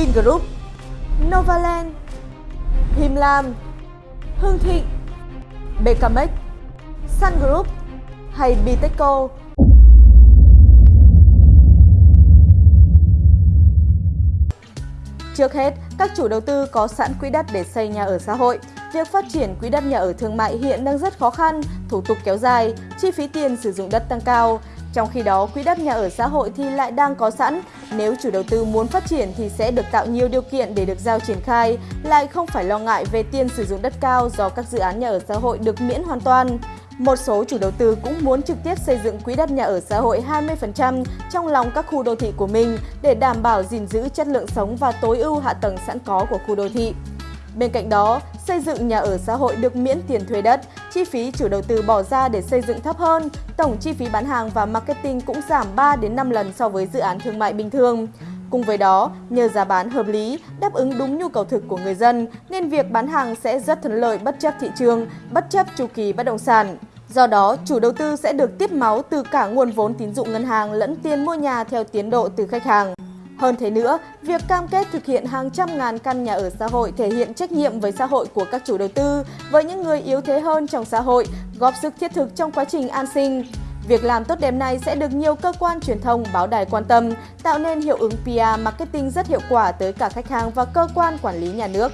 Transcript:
Vingroup, Novaland, Him Lam, Hương Thịnh, BKMX, Sun Group hay Bitexco. Trước hết, các chủ đầu tư có sẵn quỹ đất để xây nhà ở xã hội. Việc phát triển quỹ đất nhà ở thương mại hiện đang rất khó khăn, thủ tục kéo dài, chi phí tiền sử dụng đất tăng cao. Trong khi đó, quỹ đất nhà ở xã hội thì lại đang có sẵn. Nếu chủ đầu tư muốn phát triển thì sẽ được tạo nhiều điều kiện để được giao triển khai, lại không phải lo ngại về tiền sử dụng đất cao do các dự án nhà ở xã hội được miễn hoàn toàn. Một số chủ đầu tư cũng muốn trực tiếp xây dựng quỹ đất nhà ở xã hội 20% trong lòng các khu đô thị của mình để đảm bảo gìn giữ chất lượng sống và tối ưu hạ tầng sẵn có của khu đô thị. Bên cạnh đó, xây dựng nhà ở xã hội được miễn tiền thuê đất, chi phí chủ đầu tư bỏ ra để xây dựng thấp hơn, tổng chi phí bán hàng và marketing cũng giảm 3 đến 5 lần so với dự án thương mại bình thường. Cùng với đó, nhờ giá bán hợp lý, đáp ứng đúng nhu cầu thực của người dân, nên việc bán hàng sẽ rất thuận lợi bất chấp thị trường, bất chấp chu kỳ bất động sản. Do đó, chủ đầu tư sẽ được tiếp máu từ cả nguồn vốn tín dụng ngân hàng lẫn tiền mua nhà theo tiến độ từ khách hàng. Hơn thế nữa, việc cam kết thực hiện hàng trăm ngàn căn nhà ở xã hội thể hiện trách nhiệm với xã hội của các chủ đầu tư, với những người yếu thế hơn trong xã hội, góp sức thiết thực trong quá trình an sinh. Việc làm tốt đẹp này sẽ được nhiều cơ quan truyền thông, báo đài quan tâm, tạo nên hiệu ứng PR marketing rất hiệu quả tới cả khách hàng và cơ quan quản lý nhà nước.